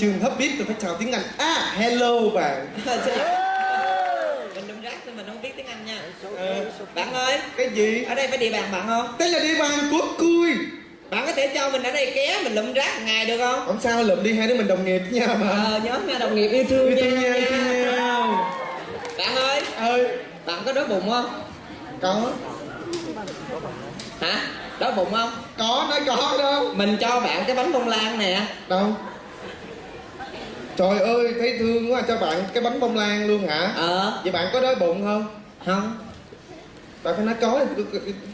trường hấp biết rồi phải chào tiếng anh. À hello bạn. Mình đâm rác nên mình không biết tiếng anh nha. Ờ, bạn ơi. Cái gì? Ở đây phải địa bàn bạn không? Đây là địa bàn của cui. Bạn có thể cho mình ở đây ké mình lụm rác ngày được không? Không sao lượm đi hai đứa mình đồng nghiệp nha mà. Ờ nhớ nha đồng nghiệp yêu thương yêu thương nhau thương nhau. Bạn ơi. Ơi bạn có đói bụng không? Có. Hả? Đói bụng không? Có nói có đâu. Mình cho bạn cái bánh bông lan nè. Đâu trời ơi thấy thương quá cho bạn cái bánh bông lan luôn hả? Ờ. Vậy bạn có đói bụng không? Không. Bạn phải nói có thì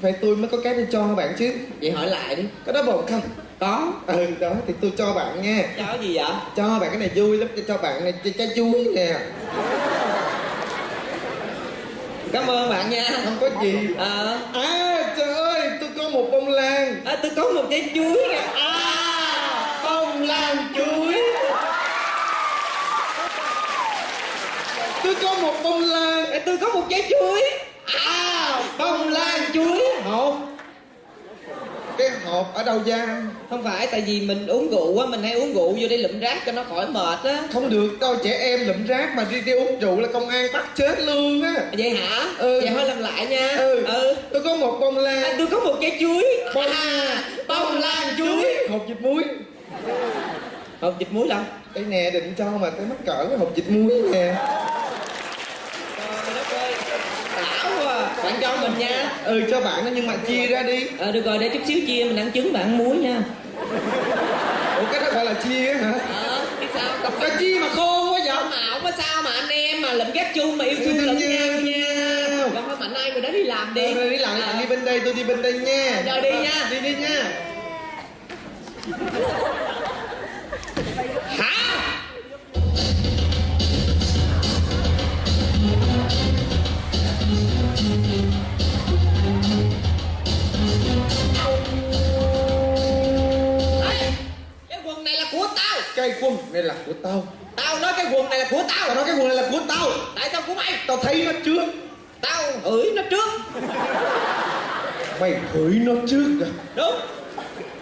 phải tôi mới có cái để cho bạn chứ. Vậy hỏi lại đi. Có đói bụng không? Có. Ừ đó thì tôi cho bạn nha cho cái gì vậy? Cho bạn cái này vui lắm cho bạn này trái, chuối nè. Cảm ơn bạn nha. Không có gì. Ờ. À trời ơi tôi có một bông lan. À, tôi có một trái chuối nè. À bông lan chuối tôi có một bông lan. À, tôi có một trái chuối. À bông lan chuối hộp cái hộp ở đâu ra? Không phải tại vì mình uống rượu á mình hay uống rượu vô đây lụm rác cho nó khỏi mệt á. Không được đâu trẻ em lụm rác mà đi đi uống rượu là công an bắt chết luôn á. Vậy hả? Ừ. vậy thôi làm lại nha. Ừ. ừ. tôi có một bông À, lan tôi có một trái chuối. Bông à, bông lan chuối. hộp vịt muối. Hộp vịt muối đâu đây nè định cho mà tới mắc cỡ cái hộp vịt muối nè. À. bạn cho mình nha. Ừ cho bạn đó nhưng mà chia ra đi. Ờ được rồi để chút xíu chia mình ăn trứng bạn ăn muối nha. Ủa cái đó gọi là chia hả? Ờ biết sao? Cặp cho chia mà khôn quá vậy? Mà không có sao mà anh em mà lụm gác chung mà yêu thương lẫn nhau nha. Còn thôi mạnh ai người đó đi làm đi. Đi đi Ờ. bạn đi bên đây tôi đi bên đây nha. Rồi đi nha. đi đi nha. Hả này là của tao. Tao nói cái quần này là của tao. Tao nói cái quần này là của tao. Tại sao của mày tao thấy nó trước. Tao hửi nó trước. Mày hửi nó trước à đúng.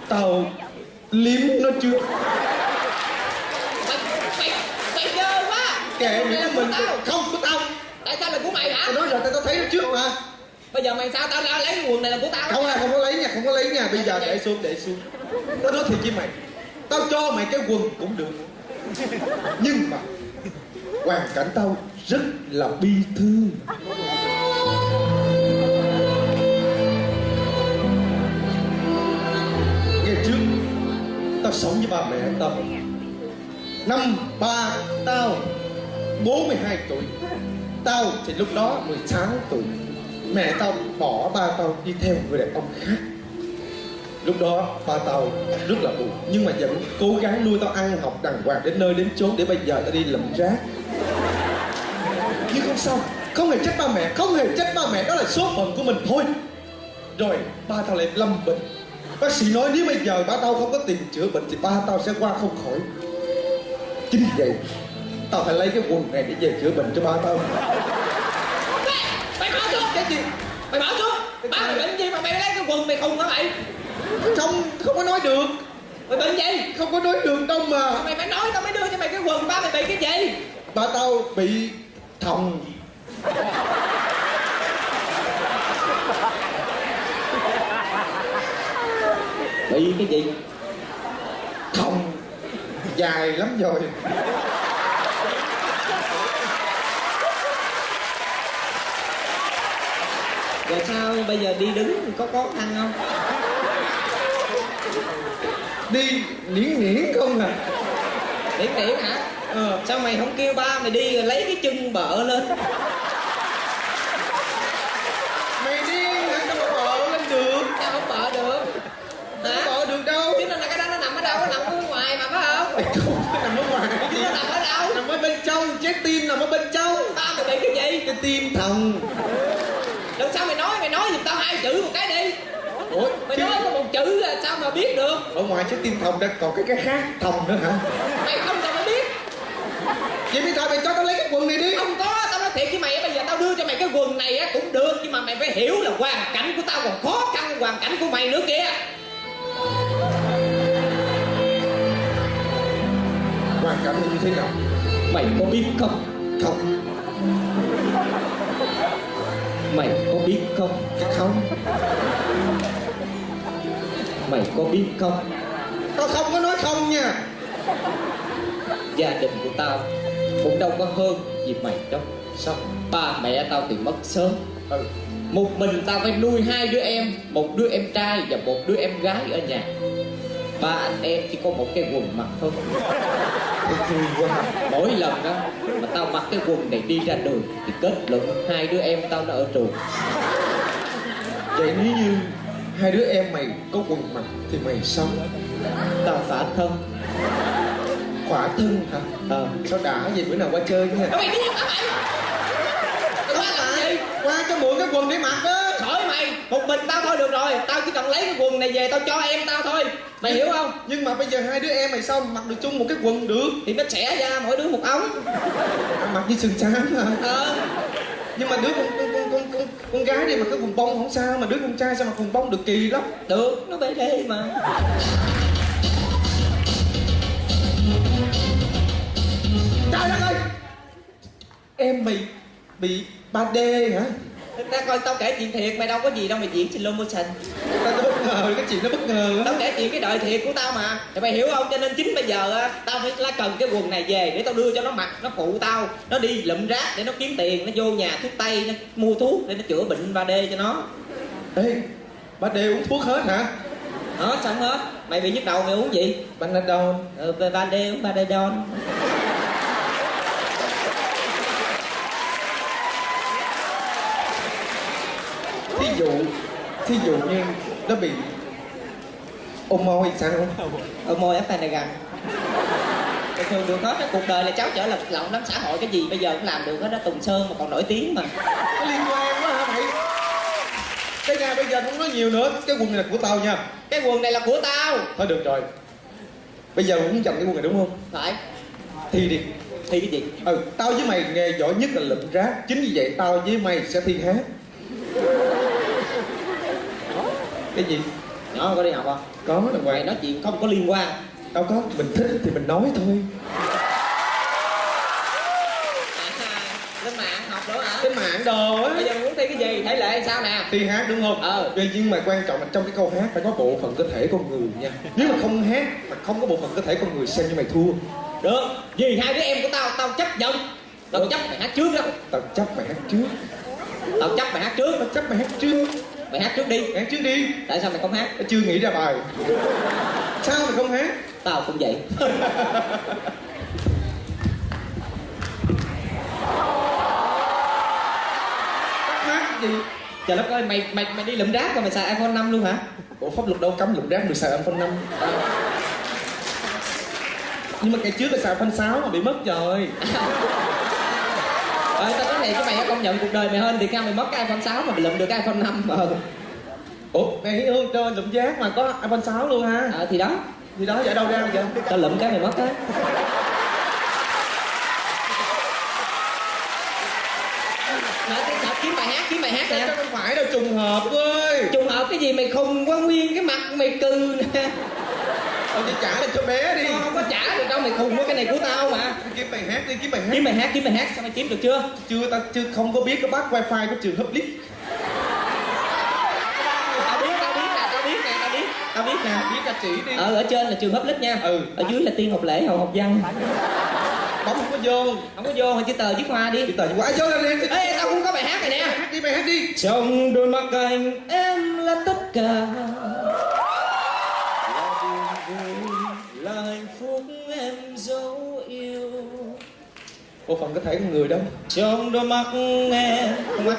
Tao liếm nó trước. Mày mày mày dơ quá. Kệ này là mình tao. không của tao. Tại sao là của mày hả? Tao nói rồi tao thấy nó trước mà. Bây giờ mày sao tao ra lấy cái quần này là của tao? Không à không có lấy nha không có lấy nha. Bây giờ để xuống để xuống. Tao nói thiệt với mày. Tao cho mày cái quần cũng được nhưng mà hoàn cảnh tao rất là bi thương. Ngày trước, tao sống với ba mẹ tao. Năm ba tao 42 tuổi. Tao thì lúc đó 16 tuổi. Mẹ tao bỏ ba tao đi theo người đàn ông khác. Lúc đó ba tao rất là buồn Nhưng mà vẫn cố gắng nuôi tao ăn học đàng hoàng đến nơi đến chốn Để bây giờ tao đi lụm rác. Nhưng không sao Không hề trách ba mẹ Không hề trách ba mẹ Đó là số phận của mình thôi. Rồi ba tao lại lâm bệnh. Bác sĩ nói nếu bây giờ ba tao không có tiền chữa bệnh Thì ba tao sẽ qua không khỏi. Chính vậy Tao phải lấy cái quần này để về chữa bệnh cho ba tao. Mày bỏ xuống. Cái gì? Mày bỏ xuống. Ba mày bệnh gì mà mày lấy cái quần mày khùng hả mày Không, không có nói được. Mày bệnh gì Không có nói được đâu mà. Mày phải nói tao mới đưa cho mày cái quần ba mày bị cái gì? Ba tao bị thòng. Bị cái gì? Thòng. Dài lắm rồi. Rồi sao bây giờ đi đứng có khó khăn không Đi liễn liễn không à? Điển điển hả? Ờ. Sao mày không kêu ba mày đi lấy cái chân bợ lên? Mày điên hả? Sao mà bợ lên được? Sao không bợ được? Không hả? bợ được đâu. Chứ nên là cái đó nó nằm ở đâu? Nó nằm ở ngoài mà phải không? Mày không nằm ở ngoài. Cái gì nó nằm ở đâu? Nằm ở bên trong Trái tim nằm ở bên trong. Ba mày bị cái gì? Cái tim thòng. Lần sau mày nói? Mày nói giùm tao hai chữ một cái đi ủa mày nói có một chữ à, sao mà biết được? Ở ngoài chứ tim thòng ra còn cái cái khác thòng nữa hả? Mày không cần phải biết. Vậy bây giờ mày cho tao lấy cái quần này đi. Không có tao nói thiệt với mày á, bây giờ tao đưa cho mày cái quần này á cũng được nhưng mà mày phải hiểu là hoàn cảnh của tao còn khó khăn hơn hoàn cảnh của mày nữa kìa. Hoàn cảnh là như thế nào? Mày có biết không? Không. Mày có biết không? Không mày có biết không? Tao không có nói không nha. Gia đình của tao cũng đâu có hơn gì mày đâu. Sao ba mẹ tao thì mất sớm? Ừ một mình tao phải nuôi hai đứa em một đứa em trai và một đứa em gái ở nhà. Ba anh em chỉ có một cái quần mặc thôi. Mỗi lần đó mà tao mặc cái quần này đi ra đường thì kết luận hai đứa em tao nó ở trường. Vậy nếu như hai đứa em mày có quần mặc thì mày sao? Tao phả thân. Khỏa thân hả? Ờ sao đã vậy? Bữa nào qua chơi nha. Mày điên hả mày. Mày qua làm gì? Qua cho mượn cái quần để mặc đó khỏi mày. Một mình tao thôi được rồi. Tao chỉ cần lấy cái quần này về tao cho em tao thôi. Mày hiểu không? nhưng mà bây giờ hai đứa em mày sao mặc được chung một cái quần được? Thì nó xẻ ra mỗi đứa một ống. Mặc như sườn xám hả? Ờ nhưng mà đứa con con con con con, con gái đi mặc cái quần bông không sao mà đứa con trai sao mặc quần bông được kỳ lắm. Được nó bê đê mà. Trời đất ơi! Em mày bị 3D hả? Ta coi tao kể chuyện thiệt mày đâu có gì đâu mày diễn slow motion tao tao ngờ cái chuyện nó bất ngờ tao á kể chuyện cái đời thiệt của tao mà. Thì mày hiểu không? Cho nên chính bây giờ á, tao phải lá cần cái quần này về để tao đưa cho nó mặc nó phụ tao. Nó đi lụm rác để nó kiếm tiền nó vô nhà thuốc tây nó mua thuốc để nó chữa bệnh 3D cho nó. Ê 3D uống thuốc hết hả? Đó xong hết. Mày bị nhức đầu mày uống gì? Panadol ờ, 3D uống 3D don thí dụ thí dụ như nó bị ôm môi sao ở môi. Ép này gần bình thường được hết cuộc đời là cháu chở lật lọng lắm xã hội cái gì bây giờ cũng làm được hết đó tùng sơn mà còn nổi tiếng mà. Có liên quan quá hả mày? Cái nhà bây giờ không nói nhiều nữa cái quần này là của tao nha. Cái quần này là của tao. Thôi được rồi. Bây giờ muốn giành cái quần này đúng không? Phải. Thi đi. Thi cái gì? Ừ tao với mày nghề giỏi nhất là lụm rác. Chính vì vậy tao với mày sẽ thi hát cái gì? Nhỏ có đi học không có. Là mày ngoài nói chuyện không có liên quan. Đâu có. Mình thích thì mình nói thôi. Lên mạng học nữa hả? Cái mạng đồ á. Bây giờ muốn thi cái gì? Thể lệ sao nè? Thi hát đúng không? Ờ. Tuy nhưng mà quan trọng là trong cái câu hát phải có bộ phận cơ thể con người nha. Nếu mà không hát mà không có bộ phận cơ thể con người xem như mày thua. Được. Vì hai đứa em của tao tao chấp nhận tao chấp mày hát trước đó. Tao chấp mày hát trước. Tao chấp mày hát trước. Tao chấp mày hát trước mày hát trước đi. Hát trước đi. Tại sao mày không hát? Chưa nghĩ ra bài. Sao mày không hát? Tao cũng vậy. Hát gì? Trời đất ơi mày mày mày đi lụm rác mà mày xài iphone 5 luôn hả? Bộ pháp luật đâu cấm lụm rác được xài iPhone 5 nhưng mà cái trước là xài iPhone 6 mà bị mất rồi ờ tao nói thiệt với mày công nhận cuộc đời mày hơn thì cao mày mất cái iphone 6 mà mày lụm được cái iphone 5 ờ ủa mày hương cho lụm rác mà có iPhone 6 luôn ha. Ờ thì đó. Thì đó vậy đâu ra vậy? Tao lụm cái mày mất á kiếm bài hát nè. không phải đâu trùng hợp ơi trùng hợp cái gì mày khùng quá nguyên cái mặt mày cừ nè Thôi thì trả cho bé đi. Tao không có trả được đâu mày khùng quá cái này của tao mà. Kiếm bài hát đi kiếm bài hát. Kiếm bài hát kiếm bài hát sao mày kiếm được chưa? Chưa tao chưa không có biết cái bát wifi của trường Hublit tao biết tao biết nè tao biết nè tao biết. Tao biết nè biết là chỉ đi. Ờ ở trên là trường hấp lít nha. Ừ. ở dưới là tiên học lễ hậu học văn. Bấm không có vô. Không có vô chữ tờ chiếc hoa đi. Chỉ tờ quá vô lên đi. Ê tao cũng có bài hát này nè. Hát đi bài hát đi. Trong đôi mắt anh em là tất cả bộ phận có thể con người đâu. Trong đôi mắt em con mắt.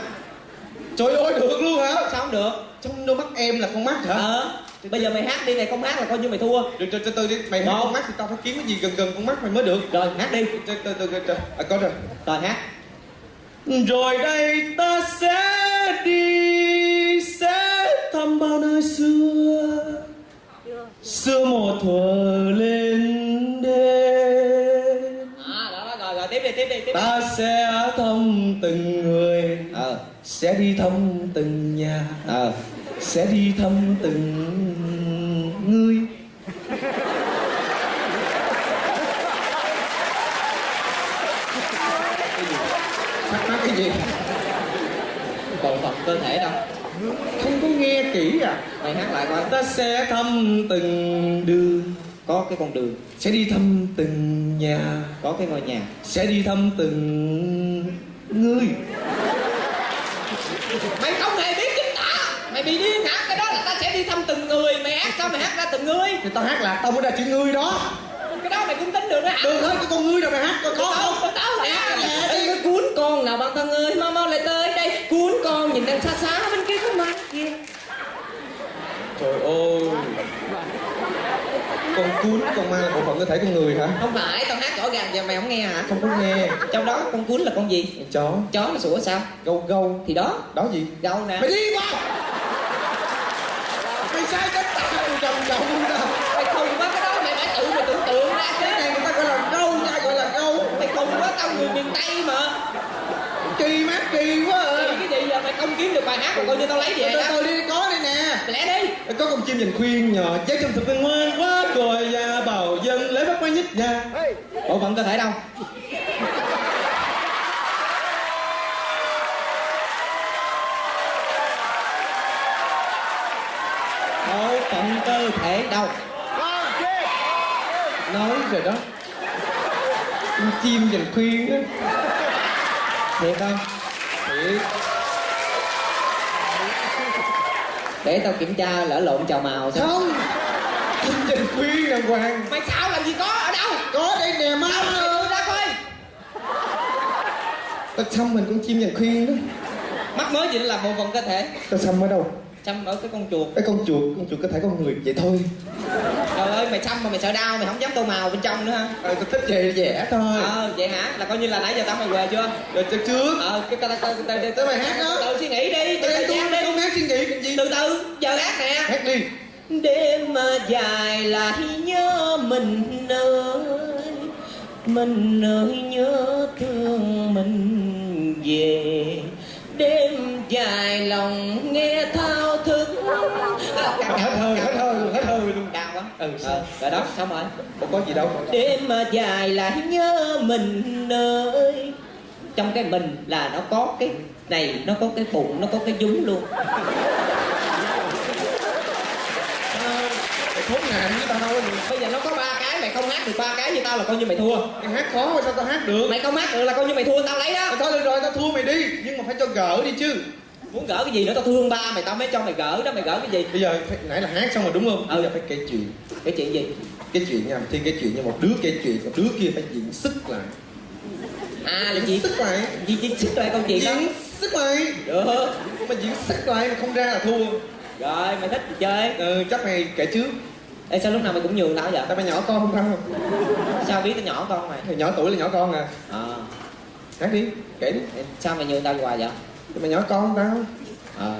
Trời ơi được luôn hả? Sao không được? Trong đôi mắt em là con mắt hả? Ờ. Bây giờ mày hát đi này không hát là coi như mày thua. Được từ từ từ đi mày hát con mắt thì tao phải kiếm cái gì gần gần con mắt mày mới được. Rồi hát đi. Từ từ từ từ à có rồi. Rồi hát. Rồi đây ta sẽ đi sẽ thăm bao nơi xưa. Xưa một thuở lên ta sẽ thăm từng người. Ờ sẽ đi thăm từng nhà. Ờ sẽ đi thăm từng người. Thắc mắc cái gì? Bộ phận cơ thể đâu? Không có nghe kỹ à. Mày hát lại coi. Ta sẽ thăm từng đường có cái con đường. Sẽ đi thăm từng nhà. Có cái ngôi nhà. Sẽ đi thăm từng người. Mày không hề biết chính tả. Mày bị điên hả? Cái đó là ta sẽ đi thăm từng người. Mày hát sao mày hát ra từng người? Thì tao hát là tao mới ra chữ người đó. Cái đó mày cũng tính được đó hả? Được thôi cái con ngươi rồi mày hát tao không? tao tao là. Ê, cuốn con nào bạn thân ơi? Mau mau lại tới đây. Cuốn con nhìn đang xa xa bên kia có mặt kia trời ơi con cuốn con ma là bộ phận cơ thể con người hả? Không phải tao hát rõ ràng giờ mày không nghe hả? Không có nghe. Trong đó con cuốn là con gì? Chó. Chó nó sủa sao? Gâu gâu. Thì đó. Đó gì? Gâu nè. Mày đi qua. Mày sai cái tao trồng trồng đâu. Mày khùng quá cái đó mày phải tự mày tưởng tượng ra cái này người ta gọi là gâu nha gọi là gâu? Mày khùng quá tao người miền tây mà. Kỳ mát kỳ quá à Thì cái gì giờ mày không kiếm được bài hát rồi coi như tao lấy về đó. từ đi có đây nè. Lẽ đi. Có con chim dành khuyên nhỏ trái trong thực ngoan quá rồi và bảo dân lấy bắt máy nhích nha bộ phận cơ thể đâu? Bộ phận cơ thể đâu? Nói rồi đó. Con chim dành khuyên á. Thiệt không? Thiệt để tao kiểm tra lỡ lộn chào màu xem. Không. Chim dành khuyên đàng hoàng. Mày xạo làm gì có ở đâu? Có đây nè má tự ra coi. Tao xăm mình con chim dành khuyên đó. Mắc mới gì nó là bộ phận cơ thể. Tao xăm ở đâu? Chăm ở cái con chuột. Cái con chuột con chuột có thể con người vậy thôi. Trời ơi mày chăm mà mày sợ đau mày không dám tô màu bên trong nữa ha ờ tao thích vậy vẽ thôi. Ờ vậy hả? Là coi như là nãy giờ tao mày què chưa? Rồi cho trước. Ờ cái tao tao tao tao Tới mày hát đó. tự suy nghĩ đi tao đang đi suy nghĩ cái gì từ từ? Giờ hát nè. Hát đi. Đêm mà dài lại nhớ mình ơi mình ơi nhớ thương mình về. Đêm dài lòng nghe thao thức. Hết hơi hết hơi luôn hết hơi luôn. Cao quá. Ừ, ờ, rồi đó xong rồi không có gì đâu. Đêm mà dài lại nhớ mình ơi trong cái mình là nó có cái này nó có cái bụng nó có cái dúng luôn. Mày khốn nạn với tao thôi bây giờ nó có ba cái mày không hát được ba cái như tao là coi như mày thua. Mày hát khó mà sao tao hát được? Mày không hát được là coi như mày thua tao lấy đó. Thôi được rồi tao thua mày đi. Nhưng mà phải cho gỡ đi chứ. Muốn gỡ cái gì nữa tao thương ba mày tao mới cho mày gỡ đó mày gỡ cái gì? Bây giờ phải, nãy là hát xong rồi đúng không? Ừ. bây giờ phải kể chuyện. Cái chuyện gì? Cái chuyện nha thi cái chuyện như một đứa kể chuyện một đứa kia phải diễn sức lại à là gì sức lại gì gì xích lại câu chuyện đó. Diễn sức lại được. Mà diễn sức lại mà không ra là thua. Rồi mày thích thì chơi? Ừ, chắc mày kể trước. Ê sao lúc nào mày cũng nhường tao vậy? Tao mày nhỏ con không tao. Sao biết tao nhỏ con mày? Mày nhỏ tuổi là nhỏ con à. Ờ hát đi. Kể đi. Sao mày nhường tao hoài vậy? Mày nhỏ con không tao. Ờ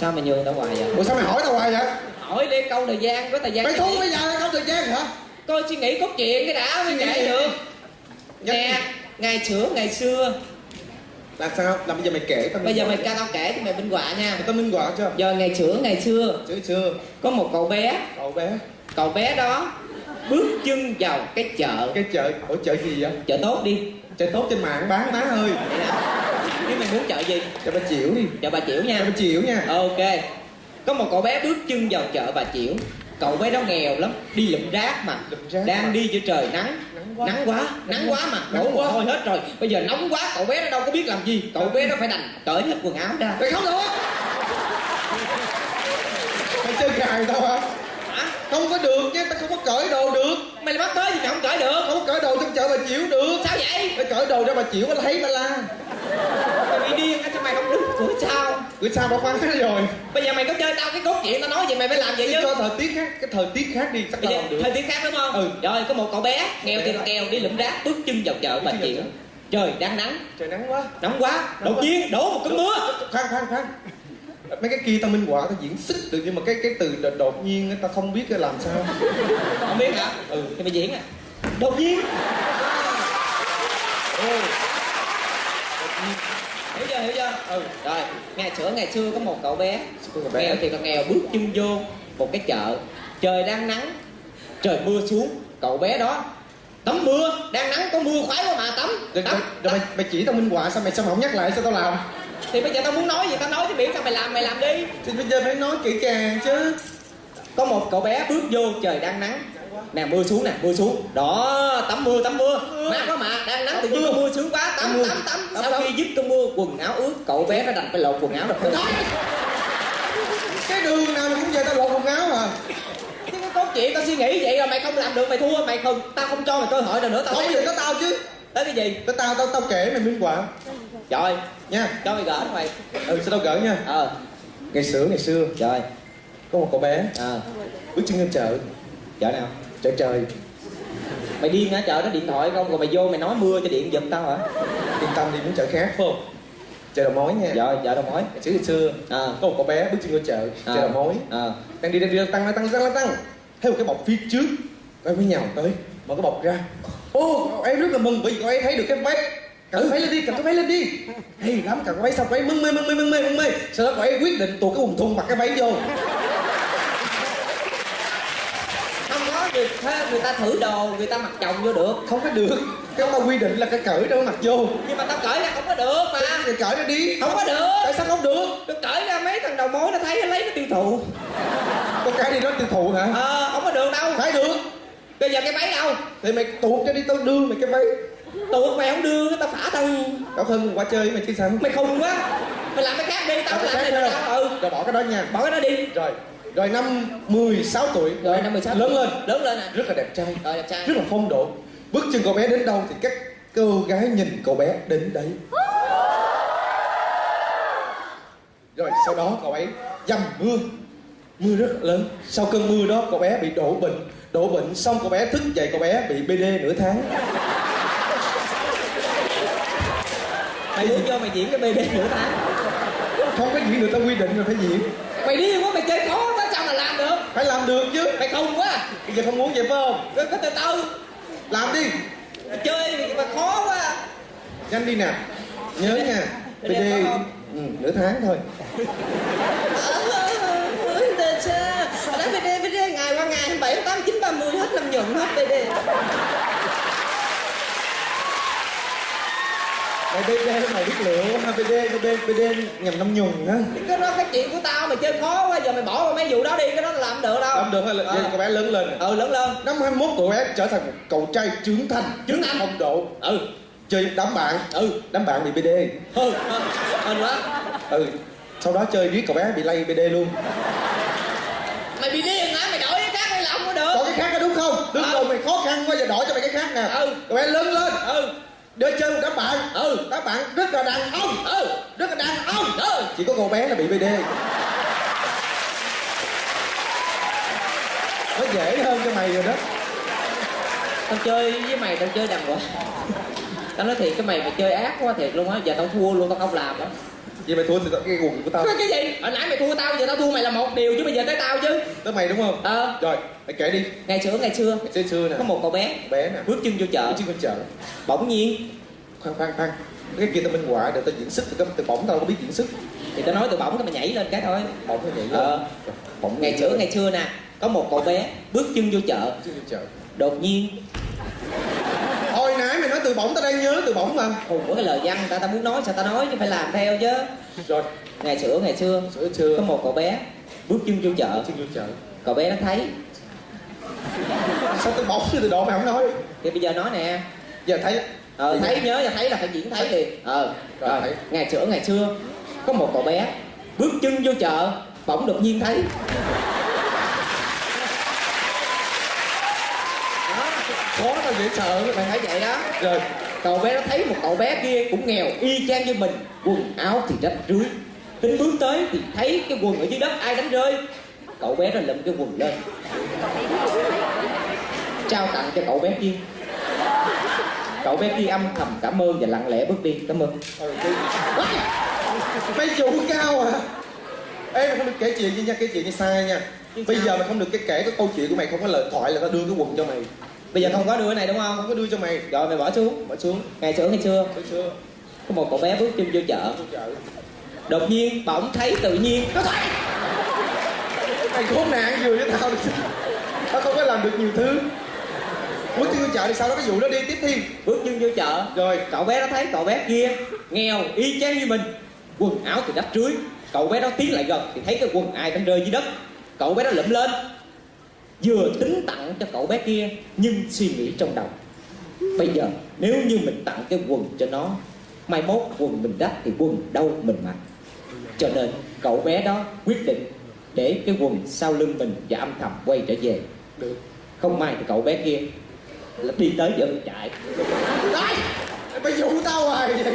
sao mày nhường tao hoài vậy? Ủa sao mày hỏi tao hoài vậy? Hỏi đi câu thời gian có thời gian mày thua bây giờ là không thời gian hả? Coi suy nghĩ cốt truyện cái đã mới kể được Nhắc nè ngày xưa ngày xưa. Là sao? Là bây giờ mày kể tao bây giờ mày ca ca tao kể thì mày minh họa nha. Tao minh họa chưa? Giờ ngày xưa ngày xưa. Chứ chưa. Có một cậu bé. Cậu bé? Cậu bé đó bước chân vào cái chợ. Cái chợ? Ở chợ gì vậy? Chợ tốt đi. Chợ tốt trên mạng bán má ơi. Vậy nếu mày muốn chợ gì? Chợ bà chịu đi. Chợ bà chiểu chợ nha bà chịu nha. Ok. Có một cậu bé bước chân vào chợ bà chiểu. Cậu bé đó nghèo lắm. Đi lụm rác mà. Lụm rác đang mà. đi giữa trời Nắng quá. nắng quá nắng quá mà. Đổ mồ quá. hôi hết rồi. Bây giờ nóng quá cậu bé nó đâu có biết làm gì. Cậu bé nó phải đành cởi hết quần áo ra. Mày không được. Mày chơi gài tao hả? Hả? Không có được chứ tao không có cởi đồ được. Mày lại bắt tới thì mày không cởi được? Không có cởi đồ trong chợ bà chịu được. Sao vậy? Mày cởi đồ ra bà chịu bà thấy bà la mày bị điên á sao mày không đứng cửa sao? Bữa sau bà khoan hết rồi? Bây giờ mày có chơi tao cái cốt truyện tao nói vậy mày phải làm vậy chứ. cho thời tiết khác cái thời tiết khác đi chắc tao làm được. thời tiết khác đúng không? Ừ. rồi có một cậu bé nghèo thì nghèo đi lụm rác bước chân vào chợ chiểu chợ. trời đang nắng. Trời nắng quá. Nóng quá. Đột nhiên đổ một cơn mưa. Khoan khoan khoan. Mấy cái kia tao minh họa tao diễn xuất được nhưng mà cái cái từ đột, nhiên tao không biết làm sao. Không biết hả? Ừ. Thì mày diễn à. Đột nhiên. Ừ. hiểu chưa hiểu chưa? Ừ rồi. Ngày xưa ngày xưa có một cậu bé. Nghèo thì còn nghèo bước chân vô một cái chợ. Trời đang nắng trời mưa xuống. Cậu bé đó tắm mưa. Đang nắng có mưa khoái quá mà tắm rồi, tắm, rồi, rồi mày, mày chỉ tao minh họa sao mày sao mày không nhắc lại sao tao làm? Thì bây giờ tao muốn nói gì tao nói chứ miễn sao mày làm mày làm đi. Thì bây giờ phải nói kỹ càng chứ. Có một cậu bé bước vô trời đang nắng nè mưa xuống nè mưa xuống. Đó tắm mưa tắm mưa. Mát quá mà đang nắng tự nhiên có mưa sướng quá. Tắm Tắm tắm sau khi dứt cơn mưa quần áo ướt cậu bé nó đành phải lột quần áo rồi cái đường nào cũng vậy tao lột quần áo à Chứ cái cốt chuyện tao suy nghĩ vậy rồi mày không làm được mày thua. Mày không tao không cho mày cơ hội nào nữa tao không giờ có tao chứ. Tới cái gì? Tới tao tao tao kể mày minh họa rồi nha. Cho mày gỡ mày. Ừ sao tao gỡ nha. Ờ. Ngày xưa ngày xưa. Rồi có một cậu bé. Ờ. Bước chân lên chợ. Chợ nào chợ trời. Mày điên hả? Chợ nó điện thoại không? Rồi mày vô mày nói mưa cho điện giật tao hả? Yên tâm đi muốn chợ khác. Phải không chợ đầu mối nha. Rồi chợ đâu mối. Xưa ngày xưa. Ờ có một cậu bé bước chân lên chợ Ờ. chợ đầu mối. Ờ đang đi đang đi tăng tăng tăng tăng tăng. Thấy một cái bọc phía trước. Em mới nhào tới. Mở cái bọc ra. Ô em rất là mừng bởi vì cậu ấy thấy được cái váy. Cầm cái váy lên đi cái váy lên đi. Hay lắm cái váy xong cậu ấy mưng mê mưng mê mưng mê mưng mê. Sau đó cậu ấy quyết định tuột cái quần thun mặc cái váy vô không có người, người ta thử đồ người ta mặc chồng vô được. Không có được. Cái tao quy định là cái cởi đâu mặc vô. Nhưng mà tao cởi ra không có được mà. Cái cởi ra đi. Không có được. Tại sao không được? Tôi cởi ra mấy thằng đầu mối nó thấy nó lấy nó tiêu thụ. Con cái đi đó tiêu thụ hả? Ờ không có được đâu. Phải được. Bây giờ cái váy đâu? Thì mày tuột cho đi tao đưa mày cái váy tuột mày không đưa tao phả thân cậu thân qua chơi mày chứ sao? Mày khùng quá. Mày làm cái khác đi tao Tao cái làm khác này đâu ừ. Rồi bỏ cái đó nha. Bỏ cái đó đi. Rồi rồi năm 16 tuổi. Rồi năm 16 lớn lên. Lớn lên à rất là đẹp trai. Rồi đẹp trai. Rất là phong độ. Bước chân cậu bé đến đâu thì các cô gái nhìn cậu bé đến đấy. Rồi sau đó cậu ấy dầm mưa. Mưa rất là lớn. Sau cơn mưa đó cậu bé bị đổ bệnh. Đổ bệnh xong cậu bé thức dậy cậu bé bị bd nửa tháng. Mày muốn vô mày diễn cái bd nửa tháng. Không có gì người ta quy định rồi phải diễn. Mày điên quá mày chơi khó quá sao mà làm được phải làm được chứ mày khùng quá bây giờ không muốn vậy phải không cứ từ từ làm đi mày chơi mà khó quá nhanh đi nè nhớ nha có không? ừ, nửa tháng thôi Đó BD, BD ngày qua ngày 7, 8, 9, 30 hết năm nhuận hết BD bd mày biết lựa ha bd bd bd nhằm năm nhuần á. Cái đó cái chuyện của tao mày chơi khó quá giờ mày bỏ qua mấy vụ đó đi cái đó làm không được đâu. Làm được là vậy cậu bé lớn lên Ừ lớn lên. Năm 21 cậu bé trở thành một cậu trai trưởng thành. Trưởng thành. phong độ. Ừ. Chơi đám bạn. Ừ. Đám bạn bị bd ừ. Hên quá. Ừ. Sau đó chơi riết cậu bé bị lay bd luôn. Mày bị điên hả? Mày đổi cái khác hay là không có được. Có cái khác đó đúng không? Đúng Ừ. rồi mày khó khăn quá giờ đổi cho mày cái khác nè. Ừ. cậu bé lớn lên. Ừ đưa chân các bạn. Ừ các bạn rất là đàn ông. Ừ rất là đàn ông. Ừ. Chỉ có cô bé là bị bd nó dễ hơn cho mày rồi đó. Tao chơi với mày, tao chơi đàng hoàng. Tao nói thiệt, cái mày mày chơi ác quá thiệt luôn á. Giờ tao thua luôn, tao không làm á vậy mày thua thì tao- cái quần của tao Cái gì? Hồi nãy mày thua tao, giờ tao thua mày là một điều chứ bây giờ tới tao chứ. Tới mày đúng không? Ờ. Rồi mày kể đi. Ngày xưa ngày xưa. Mày xưa nè. Có một cậu bé. Bé nè. Bước chân vô chợ. Chứ con chợ. Bỗng nhiên khoan khoan khoan. Cái kia tao minh họa để tao diễn thì tao từ bổng tao có biết diễn xuất. Thì tao nói từ bỗng cái mày nhảy lên cái thôi. Bổng nó vậy lên. Ờ. bổng Ngày xưa ngày xưa nè Có một cậu bé bước chân vô chợ. Chứ con chợ. Đột nhiên hồi nãy mày nói từ bổng tao đang nhớ từ bổng mà. Hùng của cái lời văn người ta tao muốn nói sao tao nói chứ phải làm theo chứ. Rồi. Ngày xưa ngày xưa xưa xưa. Có một cậu bé bước chân vô chợ. Chứ vô chợ. Cậu bé nó thấy. Sao từ bổng chứ từ độ mày không nói? Thì bây giờ nói nè. Giờ thấy. Ờ, thấy nhớ là thấy là phải diễn thấy liền. Ờ Rồi, rồi. thấy. ngày xưa ngày xưa có một cậu bé bước chân vô chợ bỗng đột nhiên thấy đó khó tao dễ sợ mày thấy vậy đó. Rồi. Cậu bé nó thấy một cậu bé kia cũng nghèo y chang như mình quần áo thì rách rưới. Tính bước tới thì thấy cái quần ở dưới đất ai đánh rơi? Cậu bé nó lụm cái quần lên. Trao tặng cho cậu bé kia. Cậu bé kia âm thầm cảm ơn và lặng lẽ bước đi. Cảm ơn. Mày chủ cao à ê mày không được kể chuyện gì nha kể chuyện như sai nha. Bây giờ mày không được cái kể cái câu chuyện của mày không có lời thoại là tao đưa cái quần cho mày bây giờ không có đưa cái này đúng không? Không có đưa cho mày rồi mày bỏ xuống bỏ xuống. Ngày xưa ngày xưa Hồi xưa có một cậu bé bước chân vô chợ. Đột nhiên bỗng thấy tự nhiên. Nó thấy mày khốn nạn vừa với tao tao không có làm được nhiều thứ. Bước chân vô chợ thì sau đó cái vụ đó đi tiếp thi. Bước chân vô chợ. Rồi. Cậu bé nó thấy cậu bé kia nghèo y chang như mình. Quần áo thì rách rưới. Cậu bé đó tiến lại gần thì thấy cái quần ai đang rơi dưới đất. Cậu bé đó lụm lên vừa tính tặng cho cậu bé kia nhưng suy nghĩ trong đầu. Bây giờ, nếu như mình tặng cái quần cho nó, mai mốt quần mình đắt thì quần đâu mình mặc. Cho nên, cậu bé đó quyết định để cái quần sau lưng mình và âm thầm quay trở về. Được không may thì cậu bé kia là đi tới giờ chạy. Đấy, mày dụ tao hoài vậy.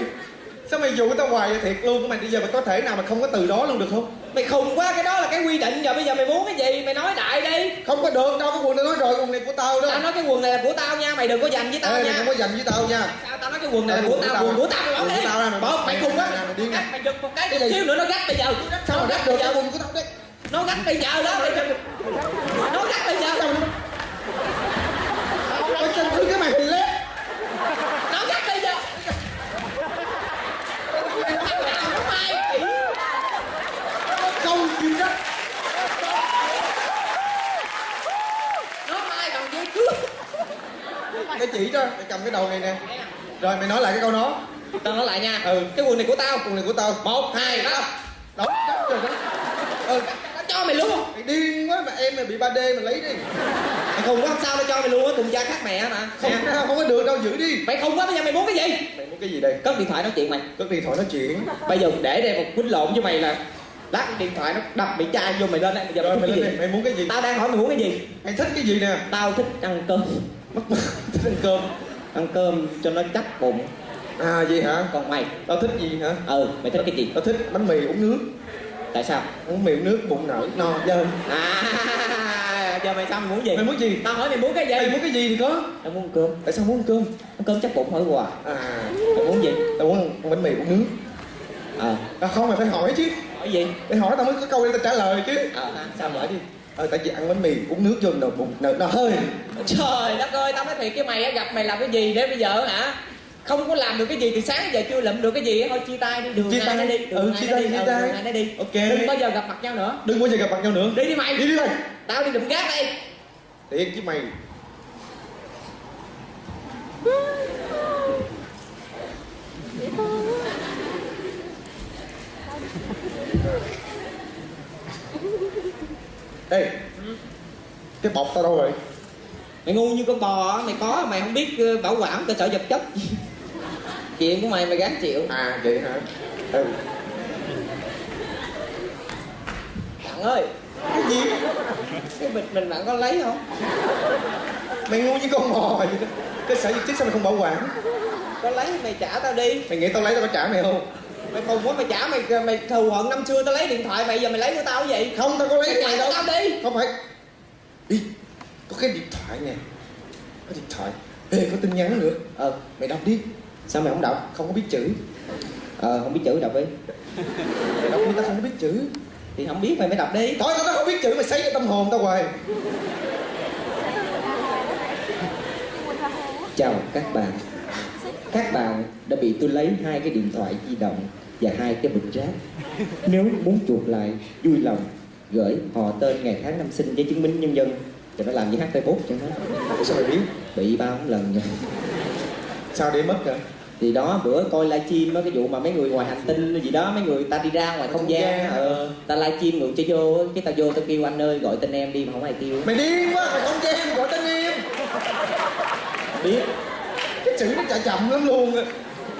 Sao mày dụ tao hoài vậy thiệt luôn? Mày bây giờ mày có thể nào mà không có từ đó luôn được không? Mày khùng quá cái đó là cái quy định. Giờ bây giờ mày muốn cái gì? Mày nói đại đi. Không có được đâu cái quần này nói rồi quần này của tao đó. Tao nói cái quần này là của tao nha mày đừng có giành với tao Ê, mày nha. không có dành với tao nha. Sao tao nói cái quần này là của tao tao. quần của tao mày bỏ đi. của tao mày bỏ. mày Mày khùng quá. mày. Gắt, mày giật một cái gì? xíu nữa nó gắt bây giờ sao mà bây được cái quần của tao đấy nó gắt bây giờ đó mày đừng- nó gắt bây giờ. Mày chân thứ cái mày hình lép nó gắt bây giờ nó mai không chịu đất nó mai bằng dây cước mày chỉ cho mày cầm cái đầu này nè. Rồi mày nói lại cái câu đó. Tao nói lại nha. Ừ. cái quần này của tao. Quần này của tao. Một hai đó. Đất rồi đó ừ. Nó cho mày luôn. Mày điên quá mà em mày bị 3D mày lấy đi. Mày khùng quá không sao tao cho mày luôn á cùng cha khác mẹ mà. Không không có được đâu giữ đi. Mày khùng quá bây giờ mày muốn cái gì? Mày muốn cái gì đây? Cất điện thoại nói chuyện mày. Cất điện thoại nói chuyện. Bây giờ để đây một quýnh lộn với mày là lát điện thoại nó đập bị chai vô mày lên đây bây giờ rồi mày mày mày muốn cái gì? Tao đang hỏi mày muốn cái gì? Mày thích cái gì nè? Tao thích ăn cơm mất thích ăn cơm. Ăn cơm cho nó chắc bụng. À gì hả? Còn mày. Tao thích gì hả? Ừ mày thích cái gì? Tao thích bánh mì uống nước. Tại sao? Uống mì uống nước bụng nở no dơ à giờ mày sao mày muốn gì? Mày muốn gì? Tao hỏi mày muốn cái gì? Mày muốn cái gì thì có. Tao muốn cơm. Tại sao muốn ăn cơm? Ăn cơm chắc bụng hỏi quà? À. Mày muốn gì? Tao muốn ăn bánh mì uống nước. Ờ. À, không mày phải hỏi chứ. Hỏi gì? Mày hỏi tao mới có câu để tao trả lời chứ. Ờ hả? Sao mở đi ờ tại vì ăn bánh mì uống nước vô nồi bụng. Nở nó hơi. Trời đất ơi tao nói thiệt với mày á gặp mày làm cái gì để bây giờ hả? Không có làm được cái gì từ sáng giờ chưa lụm được cái gì thôi chia tay đi đường Chia tay. đi đường Ừ, chia tay, đi chia ừ, tay. đi. Ok. đừng bao giờ gặp mặt nhau nữa. Đừng bao giờ gặp mặt nhau nữa. Đi đi mày. Đi đi mày. Tao đi đụng gác đây. Thiệt với mày ê cái bọc tao đâu rồi mày ngu như con bò á mày có mày không biết ờ, bảo quản cơ sở vật chất. Chuyện của mày mày gắng chịu. À vậy hả? Ừ. Bạn ơi cái gì? Cái bịch mình bạn có lấy không? Mày ngu như con bò vậy đó. Cái sở vật chất sao mày không bảo quản? Có lấy mày trả tao đi. Mày nghĩ tao lấy tao có trả mày không mày khùng quá mày trả mày mày thù hận năm xưa tao lấy điện thoại mày giờ mày lấy của tao cái gì? Không tao có lấy mày mày đâu. tao đi. Không phải. Đi có cái điện thoại nè. Có điện thoại. Ê có tin nhắn nữa. Ờ mày đọc đi. Sao mày không đọc? Không có biết chữ. Ờ không biết chữ đọc đi. Mày đọc đi tao không có biết chữ. Thì không biết mày mới đọc đi. Thôi tao tao không biết chữ mày xây cái tâm hồn tao hoài. Chào các bạn. Các bạn đã bị tôi lấy hai cái điện thoại di động và hai cái bịch rác. Nếu muốn chuộc lại vui lòng gửi họ tên ngày tháng năm sinh giấy chứng minh nhân dân. Cho nó làm như hát facebook cho nó sao mày biết? Bị bao lần rồi. Sao để mất hả thì đó bữa coi livestream á cái vụ mà mấy người ngoài hành tinh gì đó mấy người ta đi ra ngoài không gian gian, ờ, ta livestream ngược cho vô á, cái ta vô ta kêu anh ơi gọi tên em đi mà không ai kêu. Mày điên quá mày không gian gọi tên em. Biết. Cái chữ nó chạy chậm lắm luôn á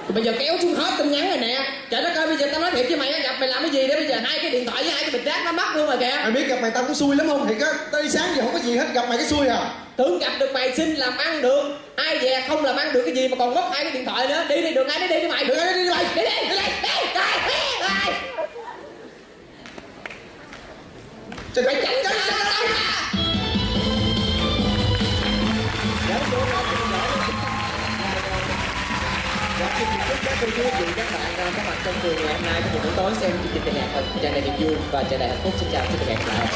Thì bây giờ kéo xuống hết tin nhắn rồi nè Trời đất ơi bây giờ tao nói thiệt với mày á, gặp mày làm cái gì để bây giờ hai cái điện thoại với hai cái bịch rác nó mất luôn rồi kìa. Mày biết gặp mày tao cũng xui lắm không? Thiệt á tao đi sáng giờ không có gì hết gặp mày cái xui à? Tưởng gặp được mày xin làm ăn được Ai dè không làm ăn được cái gì mà còn mất hai cái điện thoại nữa. Đi đi đường ai đi đi đi mày. Đường ai đi đi mày. Đi đi. đi đi đi đi đi Mày chảnh cái sao Dạ, quý vị các bạn đang có mặt trong trường ngày hôm nay của buổi tối xem chương trình ca nhạc tràn đầy niềm vui và tràn đầy hạnh phúc xin chào xin hẹn gặp lại.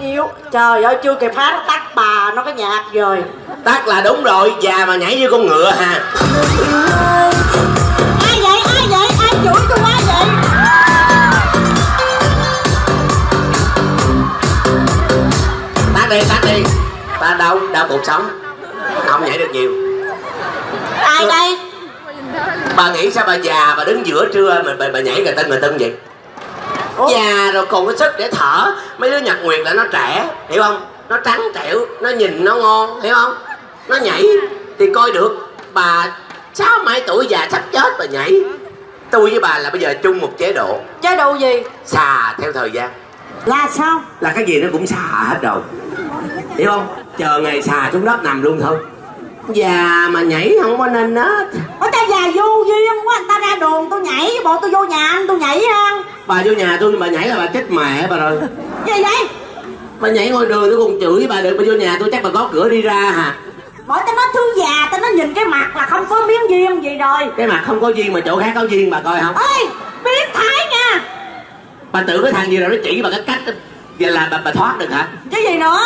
Yếu. Trời ơi chưa kịp hát tắt bà nó cái nhạc rồi tắt là đúng rồi già mà nhảy như con ngựa ha ai vậy? Ai vậy? Ai chửi tôi quá vậy? Tắt đi tắt đi. Ta đau đau cuộc sống. Không nhảy được nhiều. Ai đây? Bà nghĩ sao bà già bà đứng giữa trưa mà bà, bà nhảy người tân người tân vậy. Ủa? già rồi còn có sức để thở. Mấy đứa nhật nguyệt là nó trẻ hiểu không? Nó trắng trẻo nó nhìn nó ngon hiểu không nó nhảy. Thì coi được bà sáu mấy tuổi già sắp chết bà nhảy. Tôi với bà là bây giờ chung một chế độ. Chế độ gì? Xà theo thời gian. Là sao? Là cái gì nó cũng xà hết rồi. Hiểu không? Chờ ngày xà xuống đất nằm luôn thôi. Già mà nhảy không có nên hết. Ở ta già vô duyên quá người ta ra đường tôi nhảy bộ tôi vô nhà anh tôi nhảy ha bà vô nhà tôi bà nhảy là bà chết mẹ bà rồi. Gì vậy? Bà nhảy ngoài đường tôi còn chửi bà được bà vô nhà tôi chắc bà có cửa đi ra hả bởi ta nói thương già ta nói nhìn cái mặt là không có miếng duyên gì rồi. Cái mặt không có duyên mà chỗ khác có duyên bà coi không ơi biết thái nha. Bà tưởng cái thằng gì rồi nó chỉ bà cái cách vậy là bà, bà thoát được hả? Chứ gì nữa?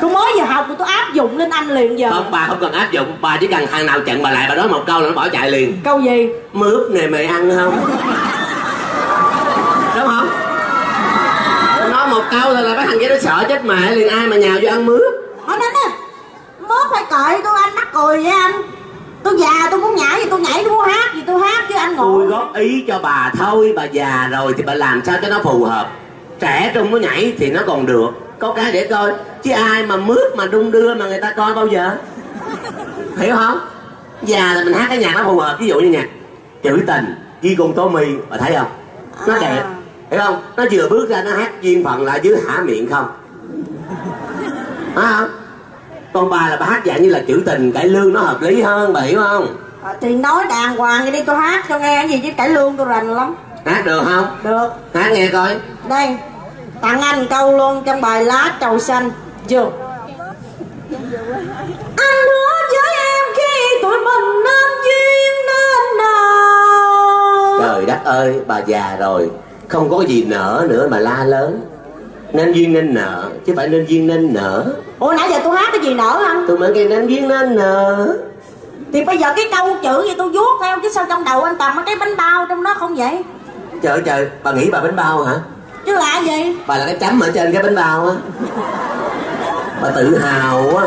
Tôi mới vừa học rồi tôi áp dụng lên anh liền giờ. Không bà không cần áp dụng. Bà chỉ cần thằng nào chặn bà lại bà nói một câu là nó bỏ chạy liền. Câu gì? Mướp này mày ăn không đúng không nói một câu thôi là cái thằng kia nó sợ chết mẹ liền ai mà nhào vô ăn mướp. Hỏi đến á Mốt phải cởi tôi anh mắc cười với anh. Tôi già tôi muốn nhảy thì tôi nhảy tôi muốn hát thì tôi hát chứ anh tôi ngồi góp ý cho bà thôi bà già rồi thì bà làm sao cho nó phù hợp. Trẻ trung nó nhảy thì nó còn được. Có cái để coi chứ ai mà mướp mà đung đưa mà người ta coi bao giờ? Hiểu không? Già là mình hát cái nhạc nó phù hợp ví dụ như nhạc trữ tình với con tố mi bà thấy không? Nó À. đẹp hiểu không? Nó vừa bước ra nó hát duyên phận lại dưới hả miệng không? Phải không? Còn bà là bà hát dạng như là trữ tình cải lương nó hợp lý hơn bà hiểu không? À, Thì nói đàng hoàng vậy đi tôi hát cho nghe cái gì chứ cải lương tôi rành lắm. Hát được không? Được. Hát nghe coi. Đây Tặng anh câu luôn trong bài lá trầu xanh. Chưa Anh hứa với em khi tụi mình nên duyên nên nào? Trời đất ơi, bà già rồi Không có gì nở nữa mà la lớn. Nên duyên nên nợ Chứ phải nên duyên nên nở. Ủa nãy giờ tôi hát cái gì nở không Tôi mới nghe nên duyên nên nợ Thì bây giờ cái câu chữ gì tôi vuốt theo Chứ sao trong đầu anh toàn mấy cái bánh bao trong đó không vậy? Trời trời, bà nghĩ bà bánh bao hả? Chứ là gì? Bà là cái chấm ở trên cái bánh bao á. Bà tự hào quá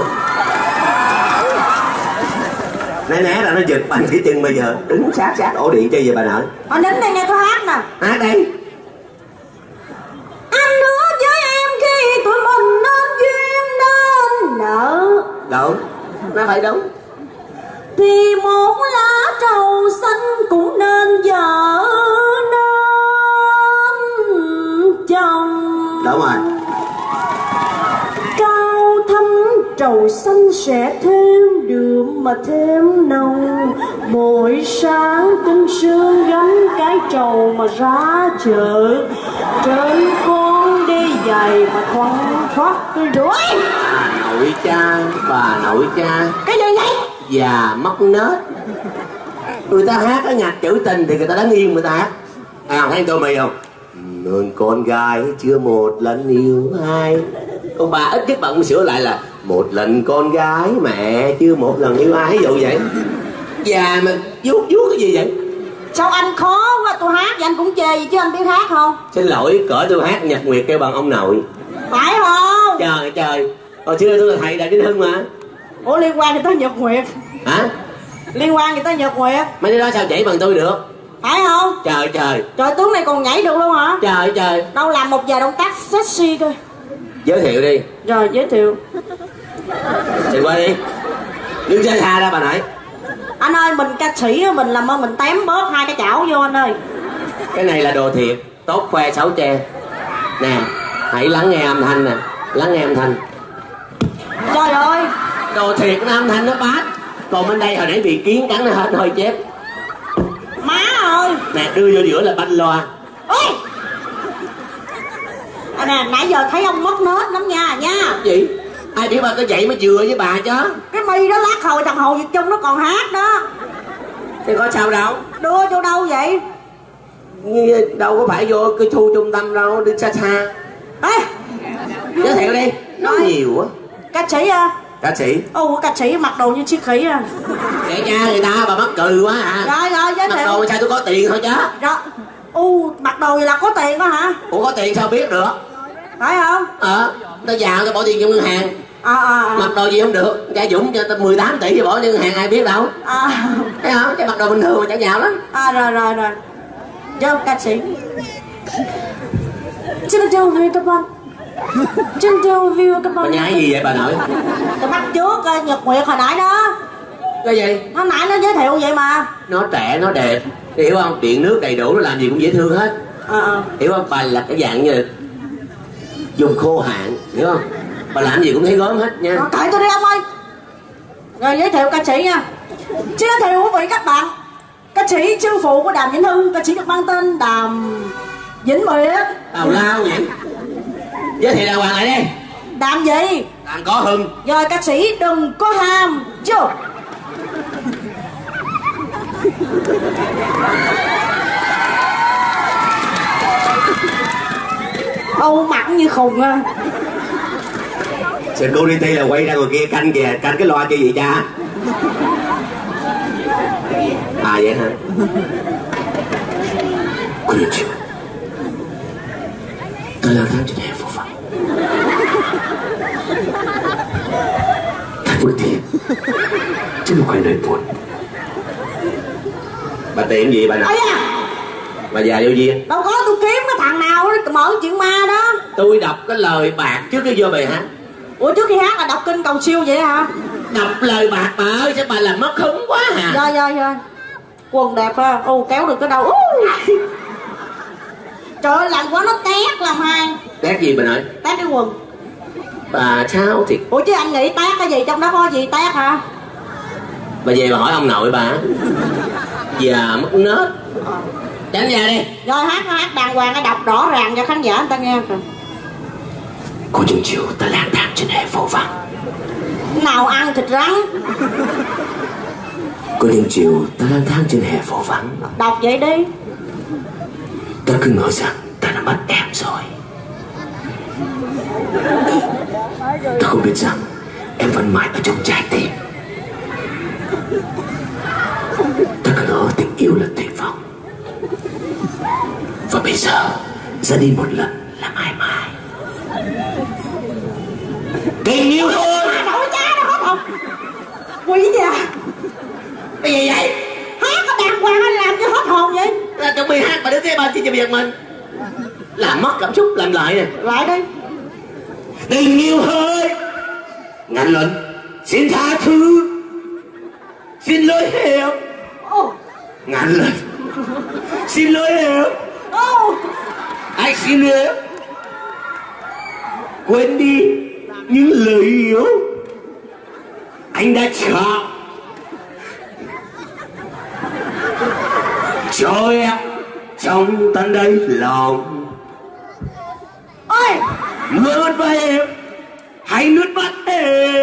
Né né ra nó giật bằng cái chân bây giờ Đứng sát sát ổ điện chơi vậy bà nội? Họ đến đây nghe tôi hát nè. Hát đây Anh hứa với em khi tụi mình nên duyên nên nợ. Đúng Nó phải đúng Thì một lá trầu xanh cũng nên vợ trầu xanh sẽ thêm đường mà thêm nồng. Mỗi sáng tinh sương gánh cái trầu mà ra chợ. Trên con đi giày mà thoăn thoát cái đuổi Bà nội cha Bà nội cha. Cái gì vậy? già móc nết. Người ta hát cái nhạc trữ tình thì người ta đứng yên người ta hát. À thấy tôi mày không? Nên con gái chưa một lần yêu ai con bà ít nhất bạn sửa lại là một lần con gái mẹ chưa một lần yêu ai ví dụ vậy già mà vuốt vuốt cái gì vậy Sao anh khó quá tôi hát vậy anh cũng chê gì chứ anh biết hát không? xin lỗi cỡ tôi hát nhạc nguyệt kêu bằng ông nội Phải không? trời trời hồi xưa tôi là thầy đại kinh hưng mà Ủa liên quan gì tới Nhật Nguyệt? hả Liên quan gì tới Nhật Nguyệt? mấy đứa đó sao chảy bằng tôi được Phải không? trời trời Trời tướng này còn nhảy được luôn hả? trời trời Đâu làm một vài động tác sexy coi giới thiệu đi. Rồi giới thiệu. Thì qua đi. Đứng xa xa ra bà nội. Anh ơi mình ca sĩ mình làm ơn mình tém bớt hai cái chảo vô anh ơi. Cái này là đồ thiệt. Tốt khoe xấu che. Nè hãy lắng nghe âm thanh nè. Lắng nghe âm thanh. Trời ơi. Đồ thiệt nó âm thanh nó bát. Còn bên đây hồi nãy bị kiến cắn nó hết hơi chép. Má ơi. Nè đưa vô giữa là banh loa. Ôi à nè nãy giờ thấy ông mất nết lắm nha nha. Gì? Ai biết ba có vậy mới vừa với bà chứ? Cái mi đó lát hồi thằng hồ việt trung nó còn hát đó. Thì có sao đâu? Đưa vô đâu vậy? Như đâu có phải vô cái thu trung tâm đâu đi xa xa. Ê! Giới thiệu đi nói nhiều quá. Ca sĩ à? Ca sĩ. Ồ ca sĩ mặc đồ như chiếc khỉ à. Kệ cha người ta bà mắc cười quá à. Rồi rồi giới mặc thiệu. đồ sao tôi có tiền thôi chứ? Rồi u mặc đồ gì là có tiền đó hả? Ủa có tiền sao biết được? Phải không? Ờ tao giàu tao bỏ tiền vô ngân hàng. À à mặc đồ gì không được? Cha dũng cho tao 18 tỷ cho bỏ vô ngân hàng ai biết đâu. À. À, thấy không? Cái mặc đồ bình thường mà chẳng giàu lắm. À rồi rồi rồi. Vô ca sĩ. Xin chào quý các bạn Xin chào quý các bà bạn nhái gì vậy bà nội? Tôi bắt trước ờ, Nhật Nguyệt hồi nãy đó cái gì? Hồi nãy nó giới thiệu vậy mà. Nó trẻ nó đẹp. Hiểu không? Điện nước đầy đủ nó làm gì cũng dễ thương hết. Ờ ờ. Hiểu không? Bà là cái dạng như dùng khô hạn hiểu không? Bà làm gì cũng thấy gớm hết nha. Rồi cởi tôi đi ông ơi. Rồi giới thiệu ca sĩ nha. Giới thiệu quý vị các bạn. Ca sĩ sư phụ của Đàm Vĩnh Hưng. Ca sĩ được mang tên Đàm Vĩnh Nguyệt tào lao vậy giới thiệu đàng hoàng lại đi. Đàm gì? Đàn có hưng. Rồi ca sĩ đừng có ham. Chưa Âu mặn như khùng à. Security là quay ra ngoài kia canh kìa, canh cái loa cho gì cha? À vậy hả? Konnichiwa Tôi là thang trên đẹp phố vắng Thật buồn tiền Chứ không phải nơi buồn. Bà tiệm gì bà da. Bà già vô duyên Đâu có tôi kiếm cái thằng nào đó mở chuyện ma đó. Tôi đọc cái lời bạc trước cái vô bài hát. Ủa trước khi hát là đọc kinh cầu siêu vậy hả? Đọc lời bạc bà ơi Sao bà làm mất hứng quá hả? Rồi rồi rồi Quần đẹp ha. Ô kéo được cái đầu. Trời ơi làm quá nó tét làm hai. Tét gì bà nội? Tét cái quần. Bà sao thì Ủa chứ anh nghĩ tét cái gì trong đó có gì tét hả? Bà về bà hỏi ông nội bà Già mất nết. Tránh ra đi. Rồi hát hát đàng hoàng cái đọc rõ ràng cho khán giả người ta nghe kìa. Cô chừng chiều ta lang thang trên hè phố vắng. Nào ăn thịt rắn. Cô chừng chiều ta lang thang trên hè phố vắng. Đọc vậy đi. Ta cứ ngờ rằng ta đã mất em rồi. Ta không biết rằng em vẫn mãi ở trong trái tim Ta cứ ngỡ tình yêu là tuyệt vọng. Và bây giờ ra đi một lần là mãi mãi. Tình yêu thôi! Nổi cha hết hồn Quỷ già Cái gì vậy? Hát có đàng hoàng anh làm cho hết hồn vậy? Là trong bài hát mà đứng kế bên xin cho việc mình. Làm mất cảm xúc làm lại nè. Lại đi. Tình yêu hơi ngàn lần xin tha thứ. Xin lỗi Ô ngàn lần xin lỗi em. Ô anh xin em. Quên đi những lời yêu anh đã chọn cho em trong tận đây lòng. Ôi. Mưa mất vai em hãy nước mắt em